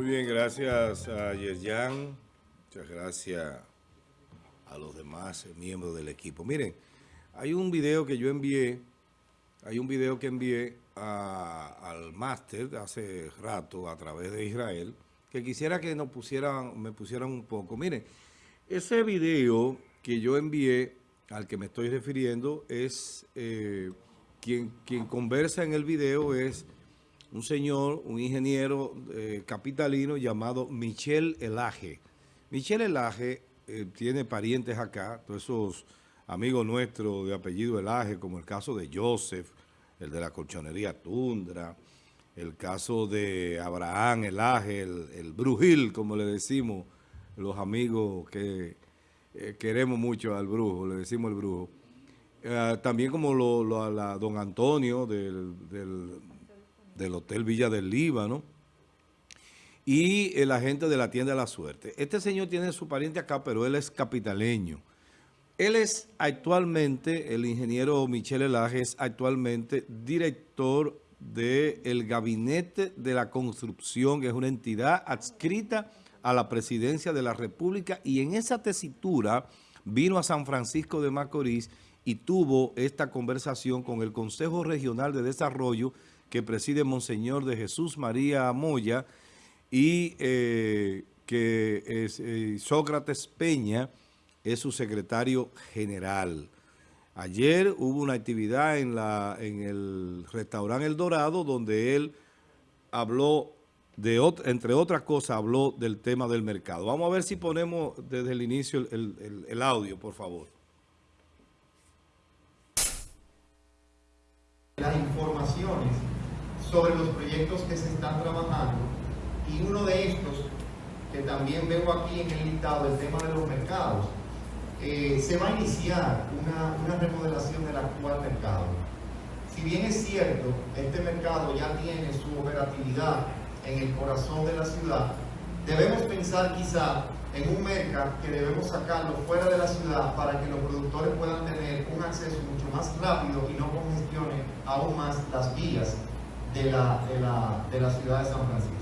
Muy bien, gracias a Yerjan, muchas gracias a los demás miembros del equipo. Miren, hay un video que yo envié, hay un video que envié al máster hace rato a través de Israel, que quisiera que nos pusieran, me pusieran un poco. Miren, ese video que yo envié, al que me estoy refiriendo, es, eh, quien, quien conversa en el video es un señor, un ingeniero eh, capitalino llamado Michel Elage. Michel Elage eh, tiene parientes acá, todos esos amigos nuestros de apellido Elage, como el caso de Joseph, el de la colchonería Tundra, el caso de Abraham Elage, el, el Brujil, como le decimos los amigos que eh, queremos mucho al brujo, le decimos el brujo. también como lo, la, don Antonio del Hotel Villa del Líbano y el agente de la tienda de la suerte. Este señor tiene su pariente acá, pero él es capitaleño. Él es actualmente, el ingeniero Michel Elaje es actualmente director del Gabinete de la Construcción, que es una entidad adscrita a la Presidencia de la República y en esa tesitura vino a San Francisco de Macorís y tuvo esta conversación con el Consejo Regional de Desarrollo que preside Monseñor de Jesús María Moya y eh, que eh, Sócrates Peña es su secretario general. Ayer hubo una actividad en, la, en el restaurante El Dorado donde él habló, de entre otras cosas, habló del tema del mercado. Vamos a ver si ponemos desde el inicio el, el audio, por favor. Las informaciones sobre los proyectos que se están trabajando y uno de estos, que también veo aquí en el listado, el tema de los mercados, eh, se va a iniciar una, una remodelación del actual mercado. Si bien es cierto, este mercado ya tiene su operatividad en el corazón de la ciudad, debemos pensar quizá en un mercado que debemos sacarlo fuera de la ciudad para que los productores puedan tener un acceso mucho más rápido y no congestione aún más las vías de la, de la, de la ciudad de San Francisco.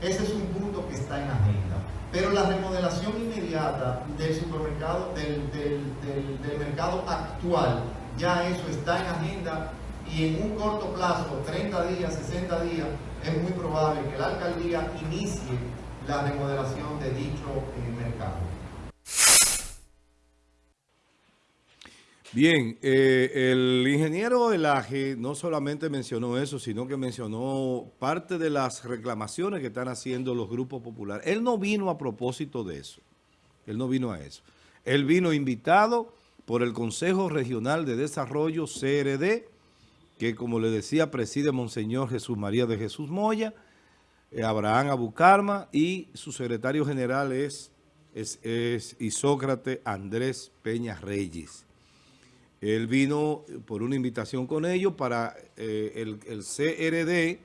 Ese es un punto que está en agenda. Pero la remodelación inmediata del supermercado, del, del, del, mercado actual, ya eso está en agenda y en un corto plazo, 30 días, 60 días, es muy probable que la alcaldía inicie la remodelación de dicho eh, mercado. Bien, eh, el ingeniero Elaje no solamente mencionó eso, sino que mencionó parte de las reclamaciones que están haciendo los grupos populares. Él no vino a propósito de eso. Él no vino a eso. Él vino invitado por el Consejo Regional de Desarrollo, CRD, que como le decía, preside Monseñor Jesús María de Jesús Moya, eh, Abraham Abucarma y su secretario general es, es, es Isócrate Andrés Peña Reyes. Él vino por una invitación con ellos para eh, el, CRD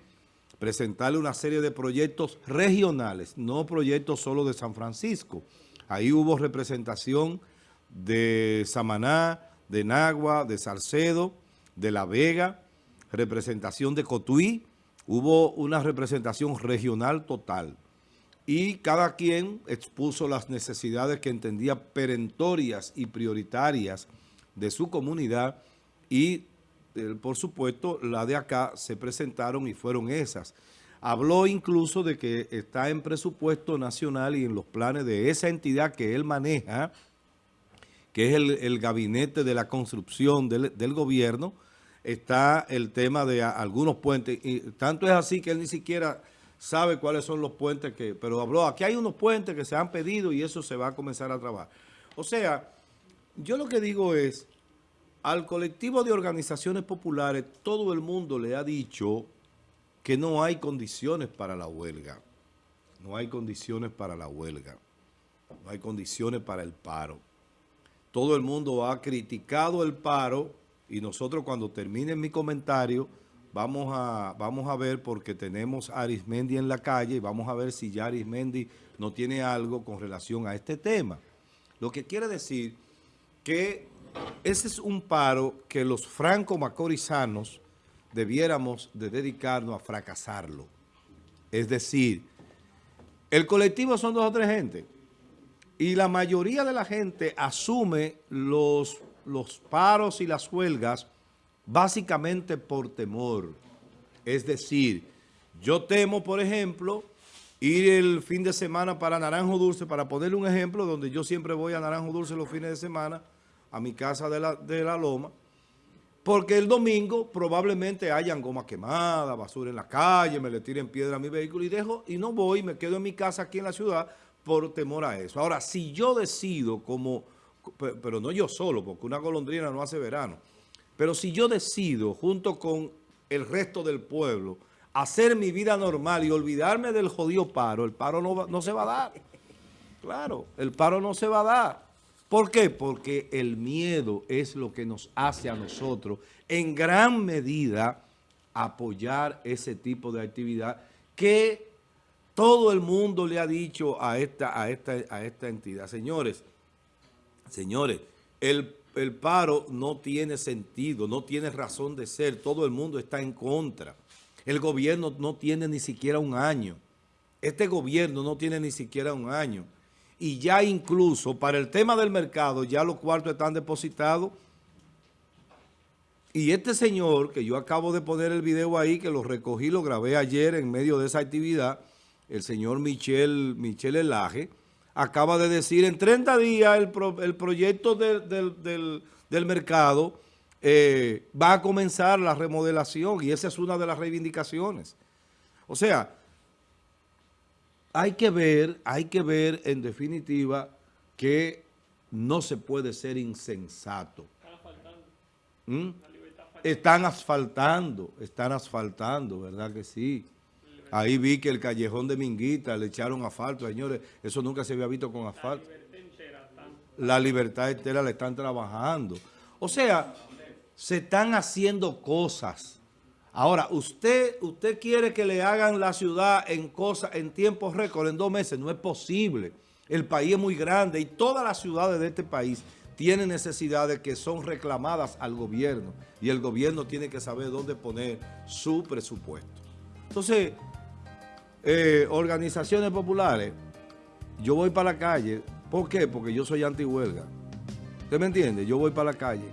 presentarle una serie de proyectos regionales, no proyectos solo de San Francisco. Ahí hubo representación de Samaná, de Nagua, de Salcedo, de La Vega, representación de Cotuí, hubo una representación regional total. Y cada quien expuso las necesidades que entendía perentorias y prioritarias de su comunidad y, eh, por supuesto, la de acá se presentaron y fueron esas. Habló incluso de que está en presupuesto nacional y en los planes de esa entidad que él maneja, que es el, gabinete de la construcción del, del, gobierno, está el tema de algunos puentes. Y tanto es así que él ni siquiera sabe cuáles son los puentes que... Pero habló, aquí hay unos puentes que se han pedido y eso se va a comenzar a trabajar. O sea, yo lo que digo es, al colectivo de organizaciones populares, todo el mundo le ha dicho que no hay condiciones para la huelga. No hay condiciones para la huelga. No hay condiciones para el paro. Todo el mundo ha criticado el paro y nosotros cuando termine mi comentario vamos a, vamos a ver porque tenemos a Arismendi en la calle y vamos a ver si ya Arismendi no tiene algo con relación a este tema. Lo que quiere decir que ese es un paro que los franco-macorizanos debiéramos de dedicarnos a fracasarlo. Es decir, El colectivo son dos o tres gente. Y la mayoría de la gente asume los, los paros y las huelgas básicamente por temor. Es decir, yo temo, por ejemplo, ir el fin de semana para Naranjo Dulce, para ponerle un ejemplo, donde yo siempre voy a Naranjo Dulce los fines de semana, a mi casa de la, de la Loma, porque el domingo probablemente hayan goma quemada, basura en la calle, me le tiren piedra a mi vehículo y dejo y no voy, me quedo en mi casa aquí en la ciudad por temor a eso. Ahora, si yo decido como, pero no yo solo, porque una golondrina no hace verano, pero si yo decido junto con el resto del pueblo hacer mi vida normal y olvidarme del jodido paro, el paro no, no se va a dar. Claro, el paro no se va a dar. ¿Por qué? Porque el miedo es lo que nos hace a nosotros en gran medida apoyar ese tipo de actividad que todo el mundo le ha dicho a esta, a esta, a esta entidad. Señores, señores, el, el paro no tiene sentido, no tiene razón de ser. Todo el mundo está en contra. El gobierno no tiene ni siquiera un año. Este gobierno no tiene ni siquiera un año y ya incluso para el tema del mercado ya los cuartos están depositados y este señor, que yo acabo de poner el video ahí, que lo recogí, lo grabé ayer en medio de esa actividad, el señor Michel, Michel Elaje, acaba de decir en 30 días el, el proyecto del, mercado eh, va a comenzar la remodelación y esa es una de las reivindicaciones. O sea, hay que ver, hay que ver en definitiva que no se puede ser insensato. ¿Mm? Están asfaltando, están asfaltando, ¿verdad que sí? Ahí vi que el callejón de Minguita le echaron asfalto, señores, eso nunca se había visto con asfalto. La libertad entera le están trabajando. O sea, se están haciendo cosas Ahora, usted, usted quiere que le hagan la ciudad en cosas, en tiempos récord, en dos meses. No es posible. El país es muy grande y todas las ciudades de este país tienen necesidades que son reclamadas al gobierno. Y el gobierno tiene que saber dónde poner su presupuesto. Entonces, eh, organizaciones populares, yo voy para la calle. ¿Por qué? Porque yo soy anti-huelga. ¿Usted me entiende? Yo voy para la calle.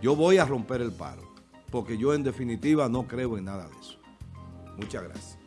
Yo voy a romper el paro porque yo en definitiva no creo en nada de eso. Muchas gracias.